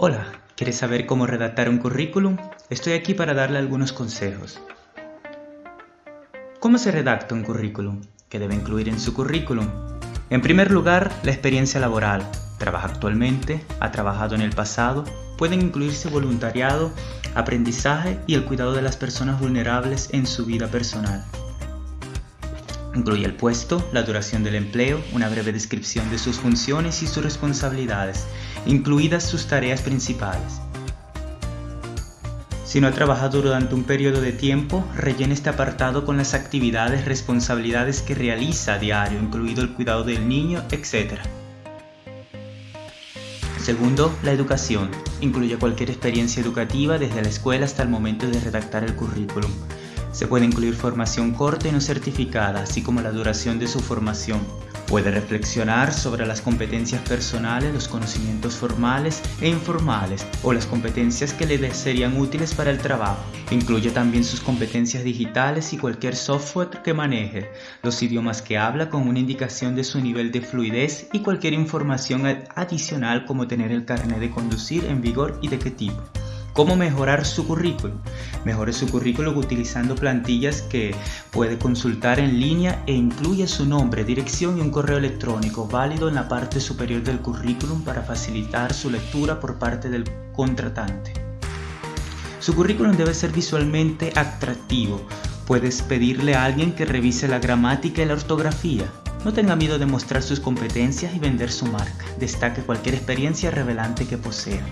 Hola, ¿quieres saber cómo redactar un currículum? Estoy aquí para darle algunos consejos. ¿Cómo se redacta un currículum? ¿Qué debe incluir en su currículum? En primer lugar, la experiencia laboral. Trabaja actualmente, ha trabajado en el pasado, pueden incluirse voluntariado, aprendizaje y el cuidado de las personas vulnerables en su vida personal. Incluye el puesto, la duración del empleo, una breve descripción de sus funciones y sus responsabilidades, incluidas sus tareas principales. Si no ha trabajado durante un periodo de tiempo, rellene este apartado con las actividades, responsabilidades que realiza a diario, incluido el cuidado del niño, etc. Segundo, la educación. Incluye cualquier experiencia educativa desde la escuela hasta el momento de redactar el currículum. Se puede incluir formación corta y no certificada, así como la duración de su formación. Puede reflexionar sobre las competencias personales, los conocimientos formales e informales o las competencias que le serían útiles para el trabajo. Incluye también sus competencias digitales y cualquier software que maneje, los idiomas que habla con una indicación de su nivel de fluidez y cualquier información adicional como tener el carnet de conducir en vigor y de qué tipo. ¿Cómo mejorar su currículum? Mejore su currículum utilizando plantillas que puede consultar en línea e incluye su nombre, dirección y un correo electrónico válido en la parte superior del currículum para facilitar su lectura por parte del contratante. Su currículum debe ser visualmente atractivo. Puedes pedirle a alguien que revise la gramática y la ortografía. No tenga miedo de mostrar sus competencias y vender su marca. Destaque cualquier experiencia revelante que posea.